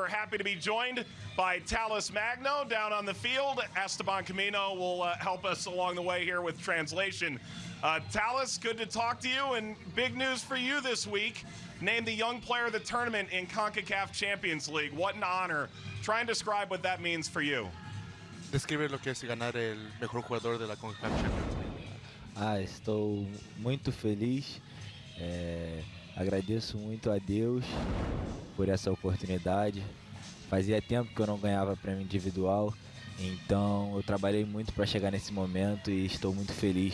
we're happy to be joined by Talles Magno down on the field. Esteban Camino will uh, help us along the way here with translation. Uh, Talles, good to talk to you, and big news for you this week. Named the Young Player of the Tournament in CONCACAF Champions League. What an honor. Try and describe what that means for you. Describe lo que es ganar el mejor jugador de la CONCACAF Champions League. Ah, estou muito feliz. É, agradeço muito a Deus por essa oportunidade. Fazia tempo que eu não ganhava prêmio individual, então eu trabalhei muito para chegar nesse momento e estou muito feliz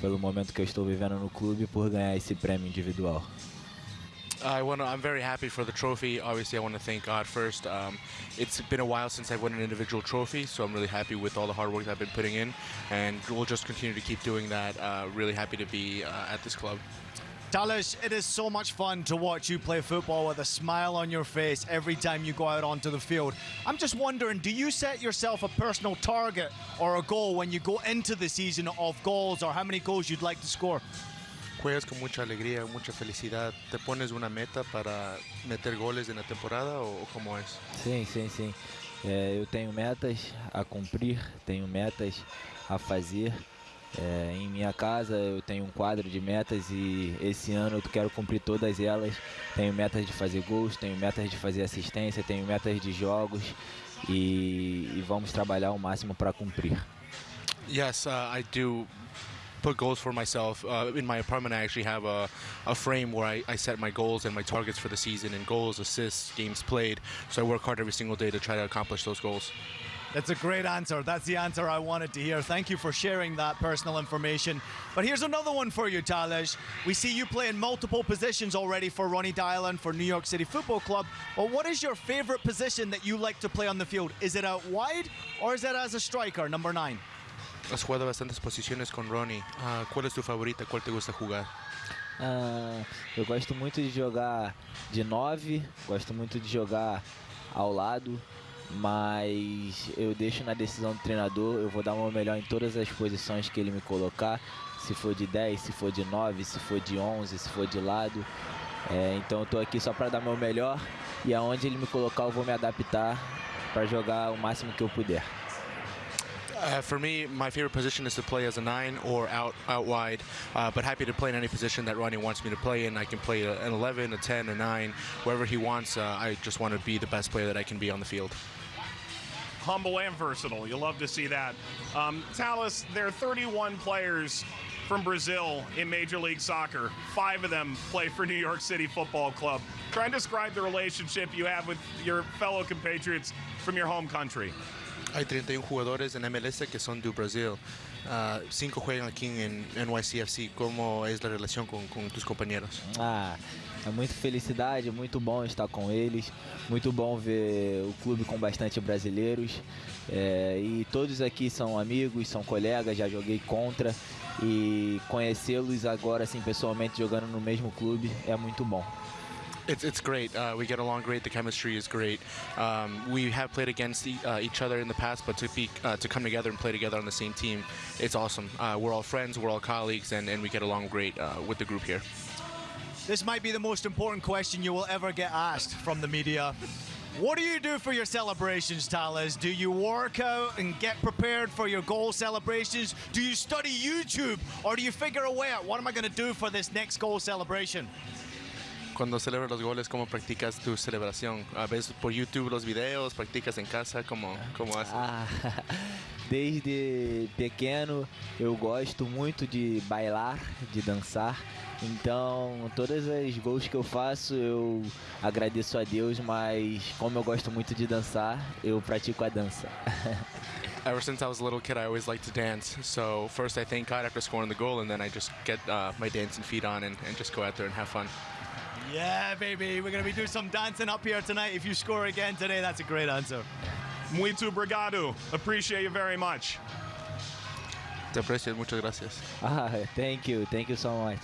pelo momento que eu estou vivendo no clube por ganhar esse prêmio individual. I want I'm very happy for the trophy. Obviously, I want to thank God first. Um, it's been a while since I've won an individual trophy, so I'm really happy with all the hard work I've been putting in, and we'll just continue to keep doing that. Uh, really happy to be uh, at this club. Talles, it is so much fun to watch you play football with a smile on your face every time you go out onto the field. I'm just wondering, do you set yourself a personal target or a goal when you go into the season of goals or how many goals you'd like to score? ¿Juegas con mucha alegría, mucha felicidad? ¿Te pones una meta para meter goles en la temporada o cómo es? Sim, sim, sim. É, eu eh, tenho metas a cumprir, tenho metas a fazer. É, em minha casa eu tenho um quadro de metas e esse ano eu quero cumprir todas elas. Tenho metas de fazer gols, tenho metas de fazer assistência, tenho metas de jogos e, e vamos trabalhar o máximo para cumprir. Yes, uh, I do put goals for myself. Uh, in my apartment, I actually have a, a frame where I, I set my goals and my targets for the season and goals, assists, games played. So I work hard every single day to try to accomplish those goals. That's a great answer. That's the answer I wanted to hear. Thank you for sharing that personal information. But here's another one for you, Talles. We see you play in multiple positions already for Ronny Deila for New York City Football Club. But what is your favorite position that you like to play on the field? Is it out wide or is it as a striker, number nine? Has jugado bastantes posiciones con Ronny. Uh, ¿Cuál es tu favorita? ¿Cuál te gusta jugar? Ah, eu gosto muito de jogar de nove, gosto muito de jogar ao lado, mas eu deixo na decisão do treinador, eu vou dar o meu melhor em todas as posições que ele me colocar, se for de 10, se for de 9, se for de 11, se for de lado. É, então eu tô aqui só para dar meu melhor e aonde ele me colocar eu vou me adaptar para jogar o máximo que eu puder. Uh, for me, my favorite position is to play as a nine or out out wide, uh, but happy to play in any position that Ronny wants me to play in. I can play an 11, a 10, a 9, wherever he wants. Uh, I just want to be the best player that I can be on the field. Humble and versatile. You love to see that. Um, Talles, there are 31 players from Brazil in Major League Soccer. Five of them play for New York City Football Club. Try and describe the relationship you have with your fellow compatriots from your home country. Hay 31 jugadores en MLS que son de Brasil. Uh, cinco juegan aquí en NYCFC. ¿Cómo es la relación con, con tus compañeros? Ah, é muita felicidade, muito bom estar com eles, muito bom ver o clube com bastante brasileiros. É, e todos aqui são amigos, são colegas, já joguei contra e conhecê-los agora assim pessoalmente jogando no mesmo clube é muito bom. It's, it's great. Uh, we get along great. The chemistry is great. Um, we have played against uh, each other in the past, but to be uh, to come together and play together on the same team, it's awesome. Uh, we're all friends. We're all colleagues, and, and we get along great uh, with the group here. This might be the most important question you will ever get asked from the media. What do you do for your celebrations, Talles? Do you work out and get prepared for your goal celebrations? Do you study YouTube? Or do you figure a way out, what am I going to do for this next goal celebration? Cuando celebras los goles, ¿cómo practicas tu celebración? ¿A ¿Ves por YouTube los videos? ¿Practicas en casa? ¿Cómo, cómo haces? Ah, desde pequeno eu gosto muito de bailar, de dançar. Então, todas as gols que eu faço, eu agradeço a Deus, mas como eu gosto muito de dançar, eu pratico a dança. Ever since I was a little kid, I always liked to dance. So first I thank God after scoring the goal, and then I just get uh, my dancing feet on and, and just go out there and have fun. Yeah, baby. We're going to be doing some dancing up here tonight. If you score again today, that's a great answer. Muito obrigado. Appreciate you very much. Te aprecio, muchas gracias. Ah, thank you, thank you so much.